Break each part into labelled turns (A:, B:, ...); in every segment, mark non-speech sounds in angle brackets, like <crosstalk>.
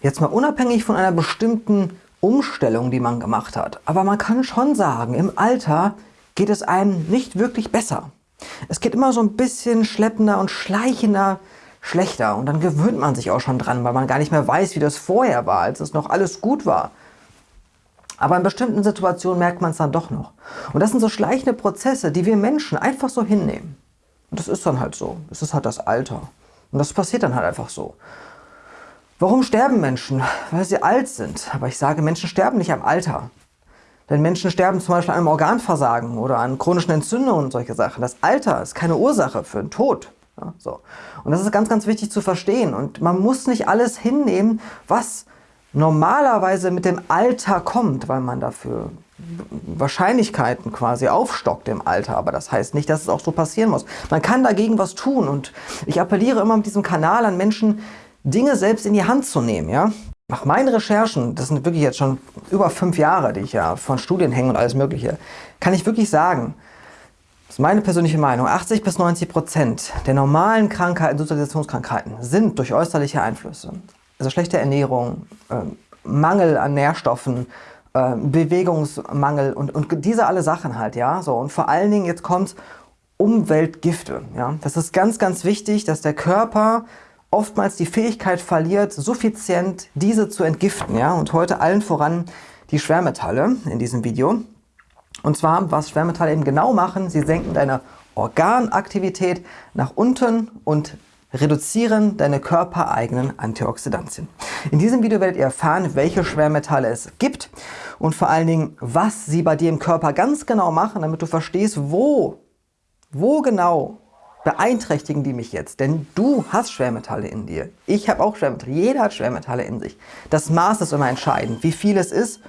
A: Jetzt mal unabhängig von einer bestimmten Umstellung, die man gemacht hat. Aber man kann schon sagen, im Alter geht es einem nicht wirklich besser. Es geht immer so ein bisschen schleppender und schleichender schlechter. Und dann gewöhnt man sich auch schon dran, weil man gar nicht mehr weiß, wie das vorher war, als es noch alles gut war. Aber in bestimmten Situationen merkt man es dann doch noch. Und das sind so schleichende Prozesse, die wir Menschen einfach so hinnehmen. Und das ist dann halt so. Es ist halt das Alter. Und das passiert dann halt einfach so. Warum sterben Menschen? Weil sie alt sind. Aber ich sage, Menschen sterben nicht am Alter. Denn Menschen sterben zum Beispiel an einem Organversagen oder an chronischen Entzündungen und solche Sachen. Das Alter ist keine Ursache für den Tod. Ja, so. Und das ist ganz, ganz wichtig zu verstehen. Und man muss nicht alles hinnehmen, was normalerweise mit dem Alter kommt, weil man dafür Wahrscheinlichkeiten quasi aufstockt im Alter. Aber das heißt nicht, dass es auch so passieren muss. Man kann dagegen was tun. Und ich appelliere immer mit diesem Kanal an Menschen, Dinge selbst in die Hand zu nehmen. Ja? Nach meinen Recherchen, das sind wirklich jetzt schon über fünf Jahre, die ich ja von Studien hänge und alles mögliche, kann ich wirklich sagen, das ist meine persönliche Meinung, 80 bis 90 Prozent der normalen Krankheiten, Sozialisationskrankheiten sind durch äußerliche Einflüsse. Also schlechte Ernährung, äh, Mangel an Nährstoffen, äh, Bewegungsmangel und, und diese alle Sachen halt, ja. So, und vor allen Dingen, jetzt kommt Umweltgifte. Ja? Das ist ganz, ganz wichtig, dass der Körper oftmals die Fähigkeit verliert, suffizient diese zu entgiften. Ja? Und heute allen voran die Schwermetalle in diesem Video. Und zwar, was Schwermetalle eben genau machen, sie senken deine Organaktivität nach unten und reduzieren deine körpereigenen Antioxidantien. In diesem Video werdet ihr erfahren, welche Schwermetalle es gibt und vor allen Dingen, was sie bei dir im Körper ganz genau machen, damit du verstehst, wo, wo genau beeinträchtigen die mich jetzt? Denn du hast Schwermetalle in dir. Ich habe auch Schwermetalle. Jeder hat Schwermetalle in sich. Das Maß ist immer entscheidend, wie viel es ist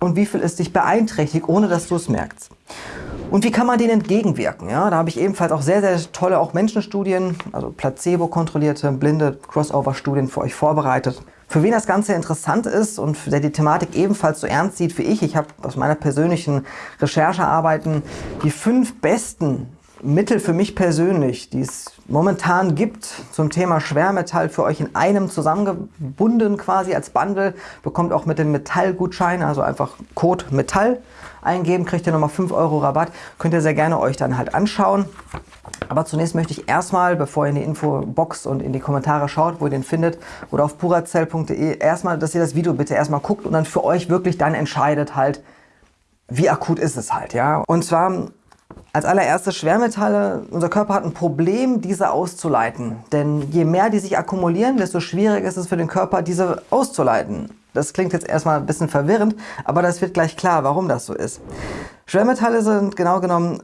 A: und wie viel es dich beeinträchtigt, ohne dass du es merkst. Und wie kann man denen entgegenwirken? Ja, da habe ich ebenfalls auch sehr, sehr tolle auch Menschenstudien, also placebo-kontrollierte, blinde Crossover-Studien für euch vorbereitet. Für wen das Ganze interessant ist und der die Thematik ebenfalls so ernst sieht wie ich, ich habe aus meiner persönlichen Recherchearbeiten die fünf besten Mittel für mich persönlich, die es momentan gibt zum Thema Schwermetall für euch in einem zusammengebunden quasi als Bundle. Bekommt auch mit dem Metallgutschein, also einfach Code Metall eingeben, kriegt ihr nochmal 5 Euro Rabatt. Könnt ihr sehr gerne euch dann halt anschauen. Aber zunächst möchte ich erstmal, bevor ihr in die Infobox und in die Kommentare schaut, wo ihr den findet, oder auf purazell.de, erstmal, dass ihr das Video bitte erstmal guckt und dann für euch wirklich dann entscheidet halt, wie akut ist es halt, ja. Und zwar als allererstes Schwermetalle. Unser Körper hat ein Problem, diese auszuleiten. Denn je mehr die sich akkumulieren, desto schwieriger ist es für den Körper, diese auszuleiten. Das klingt jetzt erstmal ein bisschen verwirrend, aber das wird gleich klar, warum das so ist. Schwermetalle sind genau genommen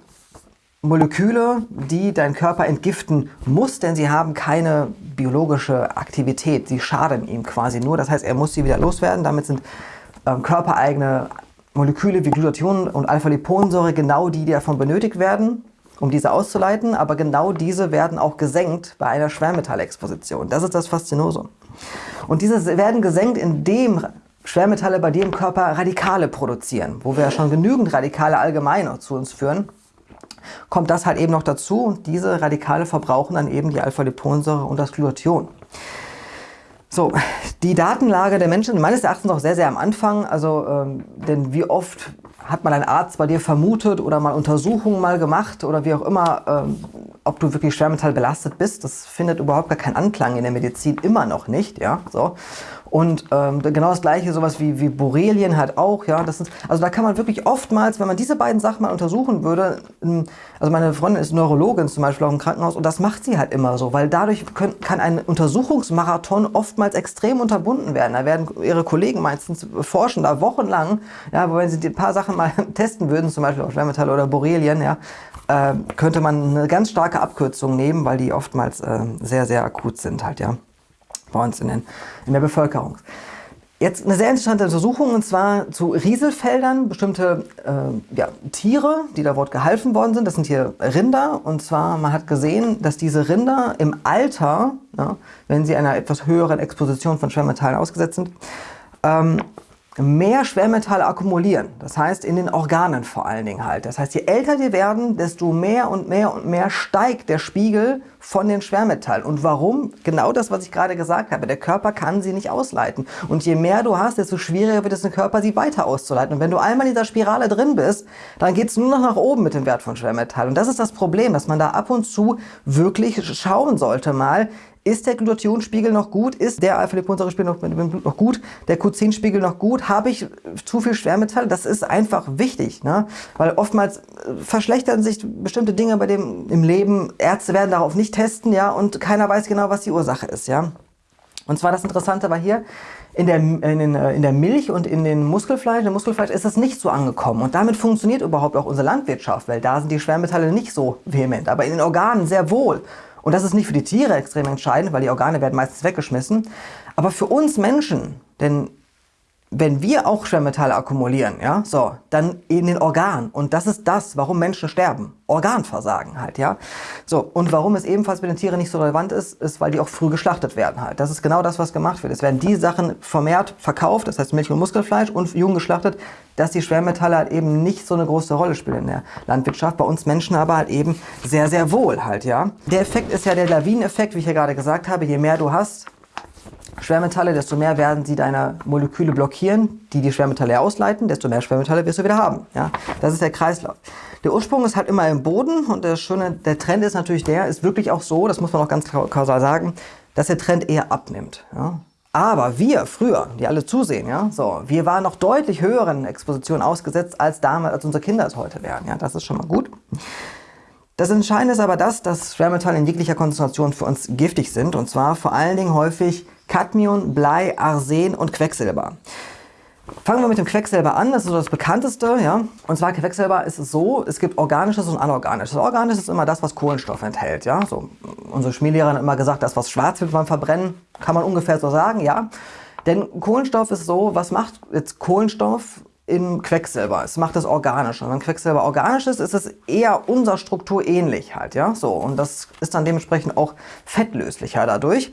A: Moleküle, die dein Körper entgiften muss, denn sie haben keine biologische Aktivität. Sie schaden ihm quasi nur. Das heißt, er muss sie wieder loswerden. Damit sind ähm, körpereigene Moleküle wie Glutathion und Alpha-Liponsäure genau die, die davon benötigt werden, um diese auszuleiten, aber genau diese werden auch gesenkt bei einer Schwermetallexposition. Das ist das Faszinosum. Und diese werden gesenkt, indem Schwermetalle bei dir im Körper Radikale produzieren, wo wir ja schon genügend Radikale allgemein zu uns führen, kommt das halt eben noch dazu und diese Radikale verbrauchen dann eben die Alpha-Liponsäure und das Glutathion. So, die Datenlage der Menschen meines Erachtens noch sehr, sehr am Anfang. Also, ähm, denn wie oft hat mal ein Arzt bei dir vermutet oder mal Untersuchungen mal gemacht oder wie auch immer, ähm, ob du wirklich Schwermetall belastet bist. Das findet überhaupt gar keinen Anklang in der Medizin, immer noch nicht. Ja, so. Und ähm, genau das gleiche, sowas wie, wie Borrelien halt auch, ja. Das ist, also da kann man wirklich oftmals, wenn man diese beiden Sachen mal untersuchen würde, ähm, also meine Freundin ist Neurologin zum Beispiel auch im Krankenhaus und das macht sie halt immer so, weil dadurch können, kann ein Untersuchungsmarathon oftmals extrem unterbunden werden. Da werden ihre Kollegen meistens forschen da wochenlang, ja, wenn sie ein paar Sachen mal <laughs> testen würden, zum Beispiel auch Schwermetalle oder Borrelien, ja, äh, könnte man eine ganz starke Abkürzung nehmen, weil die oftmals äh, sehr, sehr akut sind halt, ja bei uns in, den, in der Bevölkerung. Jetzt eine sehr interessante Untersuchung und zwar zu Rieselfeldern, bestimmte äh, ja, Tiere, die da dort gehalten worden sind. Das sind hier Rinder und zwar man hat gesehen, dass diese Rinder im Alter, ja, wenn sie einer etwas höheren Exposition von Schwermetallen ausgesetzt sind, ähm, mehr Schwermetalle akkumulieren. Das heißt in den Organen vor allen Dingen halt. Das heißt, je älter die werden, desto mehr und mehr und mehr steigt der Spiegel von den Schwermetallen. Und warum? Genau das, was ich gerade gesagt habe. Der Körper kann sie nicht ausleiten. Und je mehr du hast, desto schwieriger wird es im Körper, sie weiter auszuleiten. Und wenn du einmal in dieser Spirale drin bist, dann geht es nur noch nach oben mit dem Wert von Schwermetallen. Und das ist das Problem, dass man da ab und zu wirklich schauen sollte mal, ist der Glutathionspiegel noch gut? Ist der Alpha-Liponsäure-Spiegel noch, noch, gut? Der Q10-Spiegel noch gut? Habe ich zu viel Schwermetalle? Das ist einfach wichtig, ne? weil oftmals äh, verschlechtern sich bestimmte Dinge bei dem im Leben. Ärzte werden darauf nicht testen ja, und keiner weiß genau, was die Ursache ist. Ja? Und zwar das Interessante war hier, in der, in, den, äh, in der Milch und in den Muskelfleisch, in Muskelfleisch ist das nicht so angekommen. Und damit funktioniert überhaupt auch unsere Landwirtschaft, weil da sind die Schwermetalle nicht so vehement, aber in den Organen sehr wohl. Und das ist nicht für die Tiere extrem entscheidend, weil die Organe werden meistens weggeschmissen. Aber für uns Menschen, denn wenn wir auch Schwermetalle akkumulieren, ja, so, dann in den Organen. Und das ist das, warum Menschen sterben. Organversagen halt, ja. So, und warum es ebenfalls bei den Tieren nicht so relevant ist, ist, weil die auch früh geschlachtet werden halt. Das ist genau das, was gemacht wird. Es werden die Sachen vermehrt verkauft, das heißt Milch- und Muskelfleisch und jung geschlachtet, dass die Schwermetalle halt eben nicht so eine große Rolle spielen in der Landwirtschaft. Bei uns Menschen aber halt eben sehr, sehr wohl halt, ja. Der Effekt ist ja der Lawineneffekt, wie ich ja gerade gesagt habe. Je mehr du hast, Schwermetalle, desto mehr werden sie deine Moleküle blockieren, die die Schwermetalle ausleiten, desto mehr Schwermetalle wirst du wieder haben. Ja? Das ist der Kreislauf. Der Ursprung ist halt immer im Boden und der schöne, der Trend ist natürlich der, ist wirklich auch so, das muss man auch ganz kausal sagen, dass der Trend eher abnimmt. Ja? Aber wir früher, die alle zusehen, ja, so, wir waren noch deutlich höheren Expositionen ausgesetzt als damals, als unsere Kinder es heute werden. Ja, das ist schon mal gut. Das Entscheidende ist aber das, dass Schwermetalle in jeglicher Konzentration für uns giftig sind und zwar vor allen Dingen häufig Cadmium, Blei, Arsen und Quecksilber. Fangen wir mit dem Quecksilber an, das ist so das bekannteste. Ja? Und zwar Quecksilber ist es so, es gibt organisches und anorganisches. Organisches ist immer das, was Kohlenstoff enthält. Ja? So, unsere Chemielehrer haben immer gesagt, das, was schwarz wird beim Verbrennen, kann man ungefähr so sagen. ja. Denn Kohlenstoff ist so, was macht jetzt Kohlenstoff? Im Quecksilber. Es macht es organisch. Und wenn Quecksilber organisch ist, ist es eher unserer Struktur ähnlich halt, ja. So und das ist dann dementsprechend auch fettlöslicher dadurch.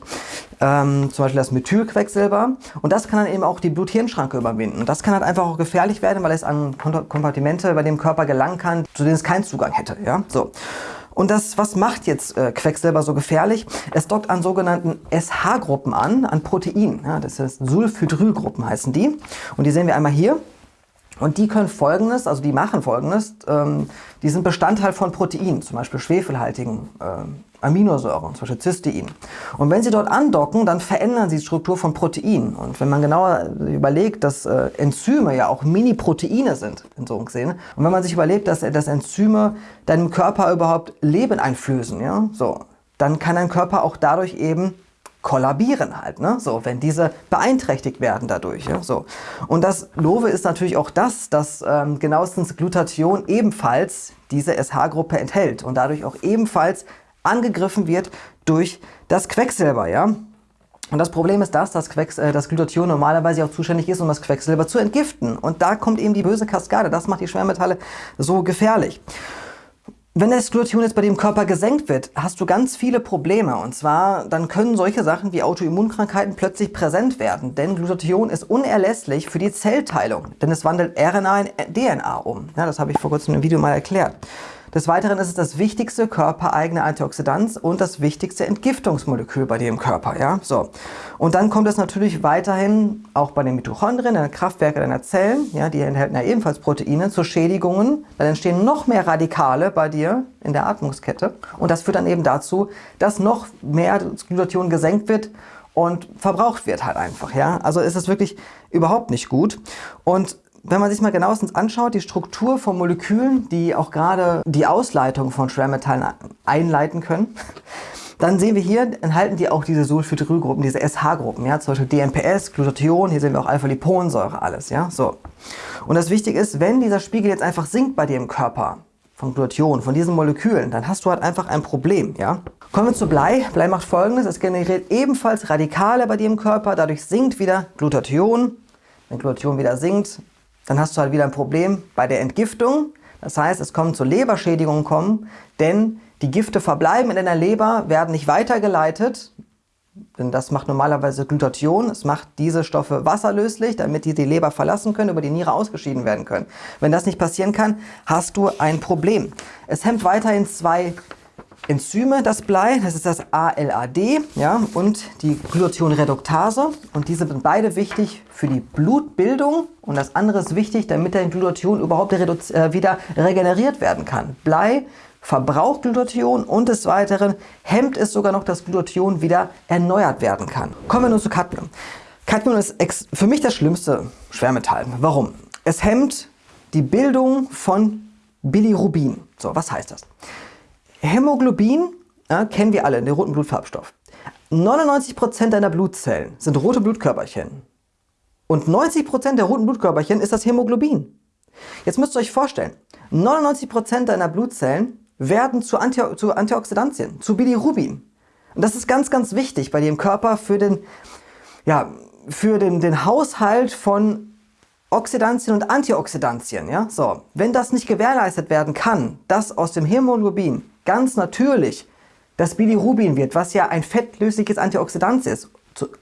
A: Ähm, zum Beispiel das Methylquecksilber. Und das kann dann eben auch die Blut-Hirn-Schranke überwinden. Und das kann halt einfach auch gefährlich werden, weil es an Kompartimente bei dem Körper gelangen kann, zu denen es keinen Zugang hätte, ja. So. Und das, was macht jetzt äh, Quecksilber so gefährlich? Es dockt an sogenannten SH-Gruppen an, an Proteinen. Ja, das heißt Sulfhydrylgruppen heißen die. Und die sehen wir einmal hier. Und die können folgendes, also die machen folgendes, ähm, die sind Bestandteil von Proteinen, zum Beispiel schwefelhaltigen äh, Aminosäuren, zum Beispiel Cystein. Und wenn sie dort andocken, dann verändern sie die Struktur von Proteinen. Und wenn man genauer überlegt, dass äh, Enzyme ja auch Mini-Proteine sind, in so einem gesehen, und wenn man sich überlegt, dass, dass Enzyme deinem Körper überhaupt Leben einflößen, ja, so, dann kann dein Körper auch dadurch eben kollabieren halt, ne? so, wenn diese beeinträchtigt werden dadurch. Ja? So. Und das Love ist natürlich auch das, dass ähm, genauestens Glutathion ebenfalls diese SH-Gruppe enthält und dadurch auch ebenfalls angegriffen wird durch das Quecksilber. Ja? Und das Problem ist das, dass Quecks, äh, das Glutathion normalerweise auch zuständig ist, um das Quecksilber zu entgiften. Und da kommt eben die böse Kaskade. Das macht die Schwermetalle so gefährlich. Wenn das Glutathion jetzt bei dem Körper gesenkt wird, hast du ganz viele Probleme. Und zwar, dann können solche Sachen wie Autoimmunkrankheiten plötzlich präsent werden. Denn Glutathion ist unerlässlich für die Zellteilung. Denn es wandelt RNA in DNA um. Ja, das habe ich vor kurzem im Video mal erklärt. Des Weiteren ist es das wichtigste körpereigene Antioxidant und das wichtigste Entgiftungsmolekül bei dir im Körper. Ja? So. Und dann kommt es natürlich weiterhin auch bei den Mitochondrien, den Kraftwerken deiner Zellen, ja, die enthalten ja ebenfalls Proteine, zu Schädigungen. Dann entstehen noch mehr Radikale bei dir in der Atmungskette. Und das führt dann eben dazu, dass noch mehr Glutathion gesenkt wird und verbraucht wird halt einfach. Ja? Also ist es wirklich überhaupt nicht gut. Und wenn man sich mal genauestens anschaut, die Struktur von Molekülen, die auch gerade die Ausleitung von Schwermetallen einleiten können, <laughs> dann sehen wir hier, enthalten die auch diese Sulfhydrylgruppen, diese SH-Gruppen, ja, zum Beispiel DMPS, Glutathion, hier sehen wir auch Alpha-Liponsäure, alles, ja, so. Und das Wichtige ist, wenn dieser Spiegel jetzt einfach sinkt bei dir im Körper, von Glutathion, von diesen Molekülen, dann hast du halt einfach ein Problem, ja. Kommen wir zu Blei. Blei macht folgendes, es generiert ebenfalls Radikale bei dir im Körper, dadurch sinkt wieder Glutathion. Wenn Glutathion wieder sinkt, dann hast du halt wieder ein Problem bei der Entgiftung. Das heißt, es kommt zu Leberschädigungen kommen, denn die Gifte verbleiben in deiner Leber, werden nicht weitergeleitet Denn das macht normalerweise Glutathion. Es macht diese Stoffe wasserlöslich, damit die die Leber verlassen können, über die Niere ausgeschieden werden können. Wenn das nicht passieren kann, hast du ein Problem. Es hemmt weiterhin zwei Enzyme, das Blei, das ist das ALAD ja, und die Glutathionreduktase. Und diese sind beide wichtig für die Blutbildung und das andere ist wichtig, damit der Glutathion überhaupt äh, wieder regeneriert werden kann. Blei verbraucht Glutathion und des Weiteren hemmt es sogar noch, dass Glutathion wieder erneuert werden kann. Kommen wir nun zu Cadmium. Cadmium ist für mich das schlimmste Schwermetall. Warum? Es hemmt die Bildung von Bilirubin. So, was heißt das? Hämoglobin ja, kennen wir alle, den roten Blutfarbstoff. 99% deiner Blutzellen sind rote Blutkörperchen. Und 90% der roten Blutkörperchen ist das Hämoglobin. Jetzt müsst ihr euch vorstellen, 99% deiner Blutzellen werden zu, Anti zu Antioxidantien, zu Bilirubin. Und das ist ganz, ganz wichtig bei im Körper für den, ja, für den, den Haushalt von Oxidantien und Antioxidantien. Ja? So, wenn das nicht gewährleistet werden kann, dass aus dem Hämoglobin ganz natürlich das Bilirubin wird, was ja ein fettlösliches Antioxidant ist,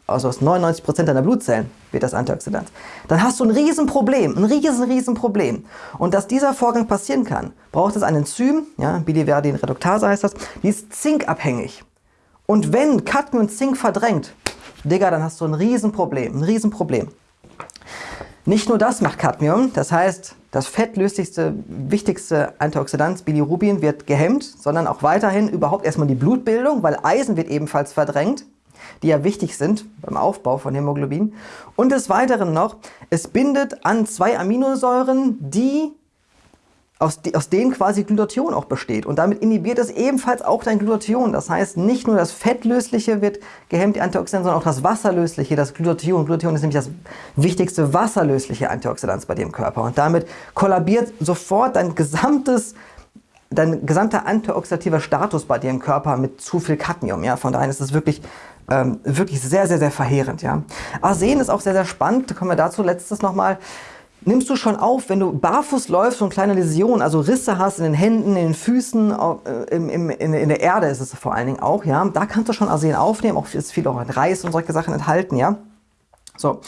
A: also aus 99% deiner Blutzellen wird das Antioxidant, dann hast du ein Riesenproblem, ein riesen, riesen Problem. Und dass dieser Vorgang passieren kann, braucht es ein Enzym, ja, Biliverdin-Reduktase heißt das, die ist zinkabhängig. Und wenn Cadmium Zink verdrängt, Digga, dann hast du ein Riesenproblem, ein Riesenproblem. Nicht nur das macht Cadmium, das heißt, das fettlöslichste, wichtigste Antioxidant Bilirubin wird gehemmt, sondern auch weiterhin überhaupt erstmal die Blutbildung, weil Eisen wird ebenfalls verdrängt, die ja wichtig sind beim Aufbau von Hämoglobin. Und des Weiteren noch, es bindet an zwei Aminosäuren, die aus, aus denen quasi Glutathion auch besteht. Und damit inhibiert es ebenfalls auch dein Glutathion. Das heißt, nicht nur das Fettlösliche wird gehemmt, die Antioxidantien, sondern auch das Wasserlösliche, das Glutathion. Glutathion ist nämlich das wichtigste wasserlösliche Antioxidant bei dir im Körper. Und damit kollabiert sofort dein gesamtes dein gesamter antioxidativer Status bei dir im Körper mit zu viel Cadmium. Ja? Von daher ist es wirklich, ähm, wirklich sehr, sehr, sehr verheerend. Ja? Arsen ist auch sehr, sehr spannend. Kommen wir dazu letztes nochmal nimmst du schon auf, wenn du barfuß läufst und kleine Läsionen, also Risse hast in den Händen, in den Füßen, äh, im, in, in, der Erde ist es vor allen Dingen auch, ja. Da kannst du schon Arsen aufnehmen, auch ist viel auch in Reis und solche Sachen enthalten, ja. So.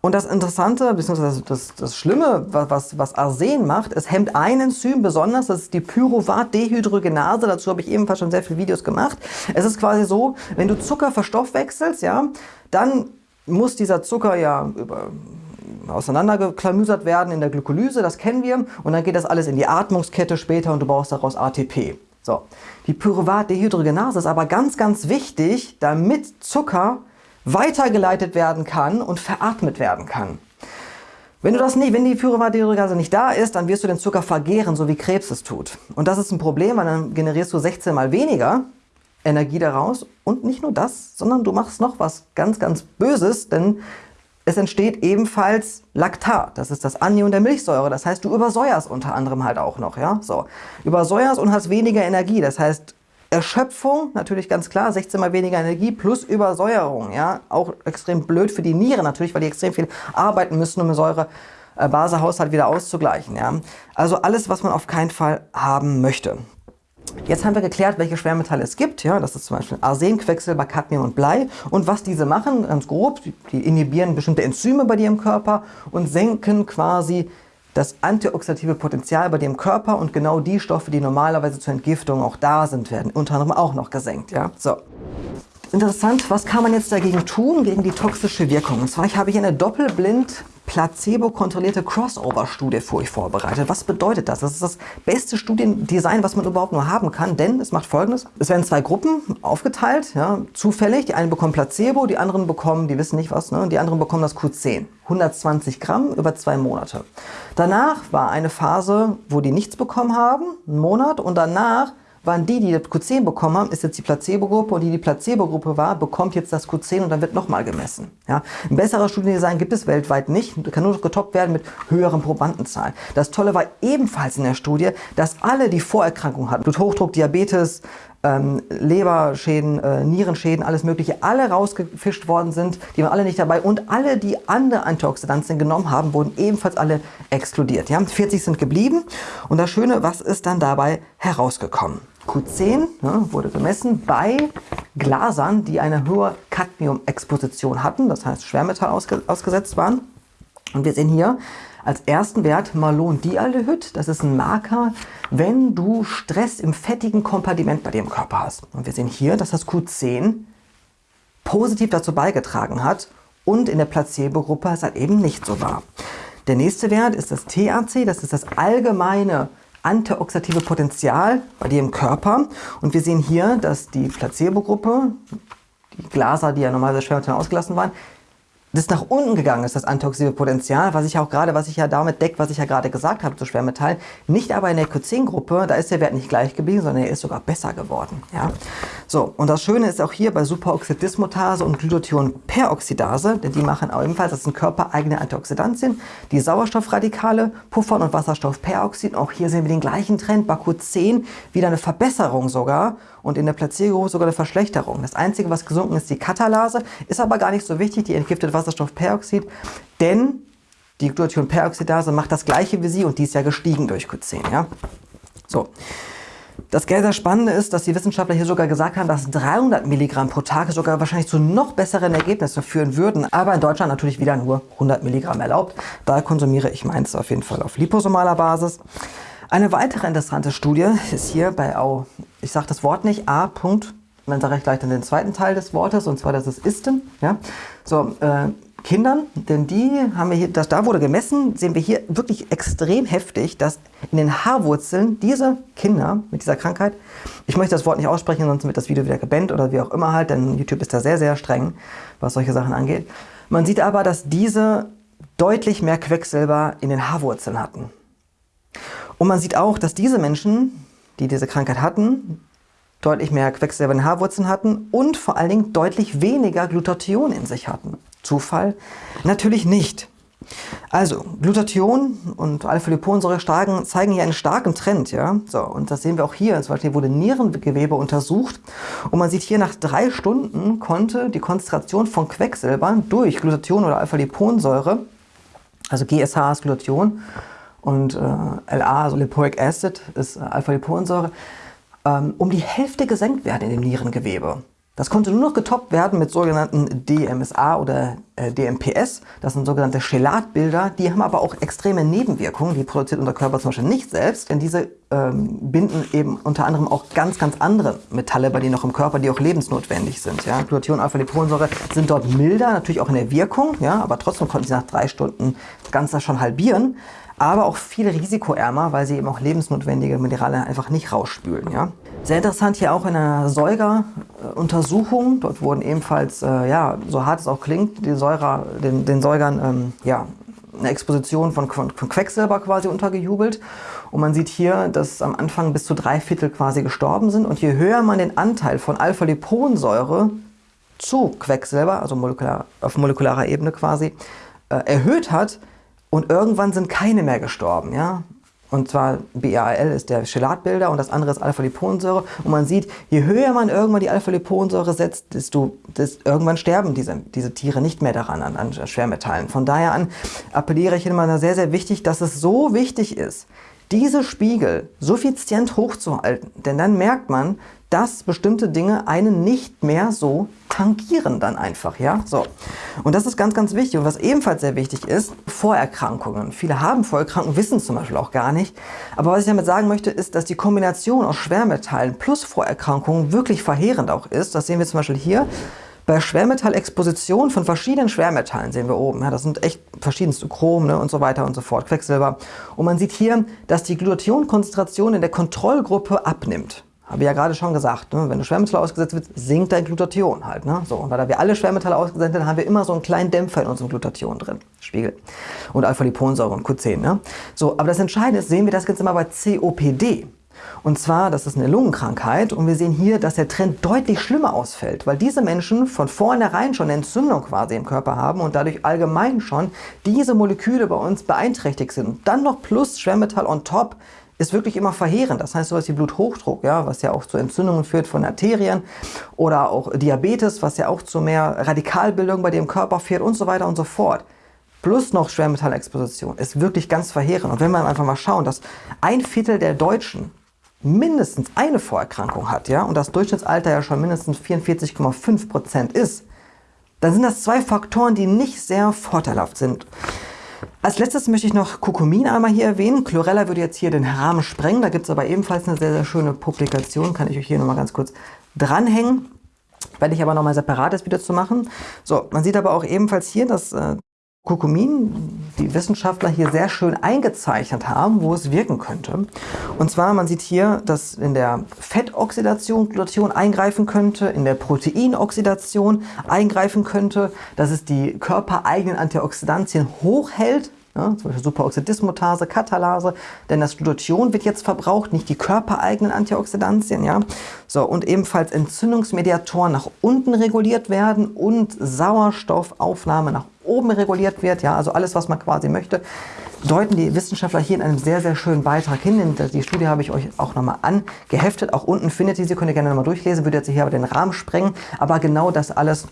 A: Und das Interessante, beziehungsweise das, das Schlimme, was, was Arsen macht, es hemmt ein Enzym besonders, das ist die Pyruvat-Dehydrogenase. Dazu habe ich ebenfalls schon sehr viele Videos gemacht. Es ist quasi so, wenn du Zucker verstoffwechselst, ja, dann muss dieser Zucker ja über auseinandergeklamüsert werden in der Glykolyse, das kennen wir. Und dann geht das alles in die Atmungskette später und du brauchst daraus ATP. So. Die Pyruvat-Dehydrogenase ist aber ganz, ganz wichtig, damit Zucker weitergeleitet werden kann und veratmet werden kann. Wenn du das nicht, wenn die Pyruvat-Dehydrogenase nicht da ist, dann wirst du den Zucker vergehren, so wie Krebs es tut. Und das ist ein Problem, weil dann generierst du 16 mal weniger Energie daraus. Und nicht nur das, sondern du machst noch was ganz, ganz Böses, denn es entsteht ebenfalls Laktat, das ist das Anion der Milchsäure. Das heißt, du übersäuerst unter anderem halt auch noch. Ja? So. Übersäuerst und hast weniger Energie. Das heißt, Erschöpfung, natürlich ganz klar, 16 mal weniger Energie plus Übersäuerung. Ja? Auch extrem blöd für die Niere natürlich, weil die extrem viel arbeiten müssen, um den Säure-Base-Haushalt wieder auszugleichen. Ja? Also alles, was man auf keinen Fall haben möchte. Jetzt haben wir geklärt, welche Schwermetalle es gibt. Ja, das ist zum Beispiel Arsen, Quecksilber, Cadmium und Blei. Und was diese machen, ganz grob, die inhibieren bestimmte Enzyme bei dir im Körper und senken quasi das antioxidative Potenzial bei dir im Körper und genau die Stoffe, die normalerweise zur Entgiftung auch da sind, werden unter anderem auch noch gesenkt. Ja? So. Interessant, was kann man jetzt dagegen tun, gegen die toxische Wirkung? Und zwar ich habe hier eine doppelblind placebo-kontrollierte Crossover-Studie für euch vorbereitet. Was bedeutet das? Das ist das beste Studiendesign, was man überhaupt nur haben kann, denn es macht folgendes. Es werden zwei Gruppen aufgeteilt, ja, zufällig. Die einen bekommen Placebo, die anderen bekommen, die wissen nicht was, ne, die anderen bekommen das Q10. 120 Gramm über zwei Monate. Danach war eine Phase, wo die nichts bekommen haben, einen Monat, und danach waren die, die das Q10 bekommen haben, ist jetzt die Placebo-Gruppe und die, die Placebo-Gruppe war, bekommt jetzt das Q10 und dann wird nochmal gemessen. Ja? Ein besserer Studiendesign gibt es weltweit nicht, kann nur getoppt werden mit höheren Probandenzahlen. Das Tolle war ebenfalls in der Studie, dass alle, die Vorerkrankungen hatten, Bluthochdruck, Diabetes, ähm, Leberschäden, äh, Nierenschäden, alles mögliche, alle rausgefischt worden sind, die waren alle nicht dabei und alle, die andere Antioxidantien genommen haben, wurden ebenfalls alle exkludiert. Ja? 40 sind geblieben und das Schöne, was ist dann dabei herausgekommen? Q10 ne, wurde gemessen bei Glasern, die eine hohe Cadmium-Exposition hatten, das heißt Schwermetall ausge ausgesetzt waren. Und wir sehen hier als ersten Wert Malondialdehyd. Das ist ein Marker, wenn du Stress im fettigen Kompartiment bei im Körper hast. Und wir sehen hier, dass das Q10 positiv dazu beigetragen hat und in der Placebo-Gruppe es halt eben nicht so war. Der nächste Wert ist das TAC, das ist das allgemeine antioxidative Potenzial bei dir im Körper. Und wir sehen hier, dass die Placebo-Gruppe, die Glaser, die ja normalerweise schwer ausgelassen waren, das nach unten gegangen ist, das antioxidative Potenzial, was ich auch gerade, was ich ja damit deckt, was ich ja gerade gesagt habe zu Schwermetallen. Nicht aber in der Q10-Gruppe, da ist der Wert nicht gleich geblieben, sondern er ist sogar besser geworden. Ja? So, und das Schöne ist auch hier bei Superoxidismutase und Glutathionperoxidase, denn die machen ebenfalls, das sind körpereigene Antioxidantien, die Sauerstoffradikale puffern und Wasserstoffperoxid. Auch hier sehen wir den gleichen Trend, bei Q10 wieder eine Verbesserung sogar und in der Placebo sogar eine Verschlechterung. Das Einzige, was gesunken ist, die Katalase, ist aber gar nicht so wichtig, die entgiftet Wasserstoffperoxid, denn die Glutathionperoxidase macht das gleiche wie sie und die ist ja gestiegen durch Q10. Ja? So. Das sehr Spannende ist, dass die Wissenschaftler hier sogar gesagt haben, dass 300 Milligramm pro Tag sogar wahrscheinlich zu noch besseren Ergebnissen führen würden. Aber in Deutschland natürlich wieder nur 100 Milligramm erlaubt. Daher konsumiere ich meins auf jeden Fall auf liposomaler Basis. Eine weitere interessante Studie ist hier bei, oh, ich sage das Wort nicht, A. und dann sage ich gleich dann den zweiten Teil des Wortes, und zwar das ist Isten. Ja? So, äh, Kindern, denn die haben wir hier, das, da wurde gemessen, sehen wir hier wirklich extrem heftig, dass in den Haarwurzeln diese Kinder mit dieser Krankheit, ich möchte das Wort nicht aussprechen, sonst wird das Video wieder gebannt oder wie auch immer halt, denn YouTube ist da sehr, sehr streng, was solche Sachen angeht. Man sieht aber, dass diese deutlich mehr Quecksilber in den Haarwurzeln hatten. Und man sieht auch, dass diese Menschen, die diese Krankheit hatten, deutlich mehr Quecksilber in den Haarwurzeln hatten und vor allen Dingen deutlich weniger Glutathion in sich hatten. Zufall? Natürlich nicht. Also, Glutathion und Alpha-Liponsäure zeigen hier einen starken Trend. Ja? So, und das sehen wir auch hier. Zum Beispiel wurde Nierengewebe untersucht und man sieht hier, nach drei Stunden konnte die Konzentration von Quecksilber durch Glutathion oder Alpha-Liponsäure, also GSH ist Glutathion und äh, LA, also Lipoic Acid, ist äh, Alpha-Liponsäure, um die Hälfte gesenkt werden in dem Nierengewebe. Das konnte nur noch getoppt werden mit sogenannten DMSA oder äh, DMPS. Das sind sogenannte Chelatbilder. Die haben aber auch extreme Nebenwirkungen. Die produziert unser Körper zum Beispiel nicht selbst, denn diese ähm, binden eben unter anderem auch ganz, ganz andere Metalle bei denen noch im Körper, die auch lebensnotwendig sind. Ja? Glutathion, Alpha-Liponsäure sind dort milder, natürlich auch in der Wirkung, ja? aber trotzdem konnten sie nach drei Stunden das Ganze schon halbieren aber auch viel risikoärmer, weil sie eben auch lebensnotwendige Minerale einfach nicht rausspülen. Ja? Sehr interessant hier auch in einer Säugeruntersuchung. Dort wurden ebenfalls, äh, ja, so hart es auch klingt, die Säuger, den, den Säugern ähm, ja, eine Exposition von, von, von, Quecksilber quasi untergejubelt. Und man sieht hier, dass am Anfang bis zu drei Viertel quasi gestorben sind. Und je höher man den Anteil von Alpha-Liponsäure zu Quecksilber, also molekular, auf molekularer Ebene quasi, äh, erhöht hat, und irgendwann sind keine mehr gestorben. Ja? Und zwar BAL ist der Chelatbilder und das andere ist Alpha-Liponsäure. Und man sieht, je höher man irgendwann die Alpha-Liponsäure setzt, desto, desto irgendwann sterben diese, diese Tiere nicht mehr daran, an, an Schwermetallen. Von daher an appelliere ich immer sehr, sehr wichtig, dass es so wichtig ist, diese Spiegel suffizient hochzuhalten. Denn dann merkt man, dass bestimmte Dinge einen nicht mehr so tangieren dann einfach, ja, so. Und das ist ganz, ganz wichtig. Und was ebenfalls sehr wichtig ist, Vorerkrankungen. Viele haben Vorerkrankungen, wissen zum Beispiel auch gar nicht. Aber was ich damit sagen möchte, ist, dass die Kombination aus Schwermetallen plus Vorerkrankungen wirklich verheerend auch ist. Das sehen wir zum Beispiel hier. Bei Schwermetallexposition von verschiedenen Schwermetallen sehen wir oben, ja, das sind echt verschiedenste Chrom ne, und so weiter und so fort, Quecksilber. Und man sieht hier, dass die Glutathionkonzentration in der Kontrollgruppe abnimmt. Habe ich ja gerade schon gesagt, ne? wenn du Schwermetall ausgesetzt wird, sinkt dein Glutathion halt. Ne? So, und weil wir alle Schwermetalle ausgesetzt sind, haben wir immer so einen kleinen Dämpfer in unserem Glutathion drin, Spiegel. Und Alpha-Liponsäure und Q10. Ne? So, aber das Entscheidende ist, sehen wir das jetzt immer bei COPD. Und zwar, das ist eine Lungenkrankheit und wir sehen hier, dass der Trend deutlich schlimmer ausfällt, weil diese Menschen von vornherein schon eine Entzündung quasi im Körper haben und dadurch allgemein schon diese Moleküle bei uns beeinträchtigt sind. Und dann noch plus Schwermetall on top ist wirklich immer verheerend. Das heißt sowas wie Bluthochdruck, ja, was ja auch zu Entzündungen führt von Arterien oder auch Diabetes, was ja auch zu mehr Radikalbildung bei dem Körper führt und so weiter und so fort. Plus noch Schwermetallexposition ist wirklich ganz verheerend. Und wenn wir einfach mal schauen, dass ein Viertel der Deutschen mindestens eine Vorerkrankung hat ja, und das Durchschnittsalter ja schon mindestens 44,5% ist, dann sind das zwei Faktoren, die nicht sehr vorteilhaft sind. Als letztes möchte ich noch Kurkumin einmal hier erwähnen. Chlorella würde jetzt hier den Rahmen sprengen. Da gibt es aber ebenfalls eine sehr, sehr schöne Publikation. Kann ich euch hier nochmal ganz kurz dranhängen. Werde ich aber nochmal separates Video zu machen. So, man sieht aber auch ebenfalls hier, dass äh, Kurkumin die Wissenschaftler hier sehr schön eingezeichnet haben, wo es wirken könnte. Und zwar, man sieht hier, dass in der Fettoxidation Glutation eingreifen könnte, in der Proteinoxidation eingreifen könnte, dass es die körpereigenen Antioxidantien hochhält, ja, zum Beispiel Superoxidismutase, Katalase, denn das Glutathion wird jetzt verbraucht, nicht die körpereigenen Antioxidantien. Ja? So, und ebenfalls Entzündungsmediatoren nach unten reguliert werden und Sauerstoffaufnahme nach oben reguliert wird. Ja? Also alles, was man quasi möchte, deuten die Wissenschaftler hier in einem sehr, sehr schönen Beitrag hin. Die Studie habe ich euch auch nochmal angeheftet. Auch unten findet ihr sie, könnt ihr gerne nochmal durchlesen, würde jetzt hier aber den Rahmen sprengen. Aber genau das alles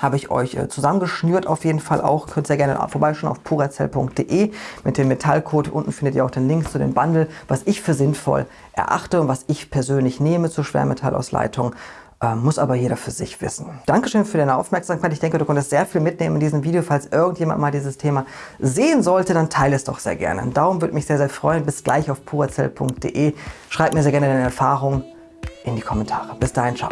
A: habe ich euch äh, zusammengeschnürt auf jeden Fall auch. Könnt ihr gerne vorbeischauen auf purazell.de mit dem Metallcode. Unten findet ihr auch den Link zu dem Bundle, was ich für sinnvoll erachte und was ich persönlich nehme zur Schwermetallausleitung. Äh, muss aber jeder für sich wissen. Dankeschön für deine Aufmerksamkeit. Ich denke, du konntest sehr viel mitnehmen in diesem Video. Falls irgendjemand mal dieses Thema sehen sollte, dann teile es doch sehr gerne. Ein Daumen würde mich sehr, sehr freuen. Bis gleich auf purazell.de. Schreib mir sehr gerne deine Erfahrungen in die Kommentare. Bis dahin, ciao.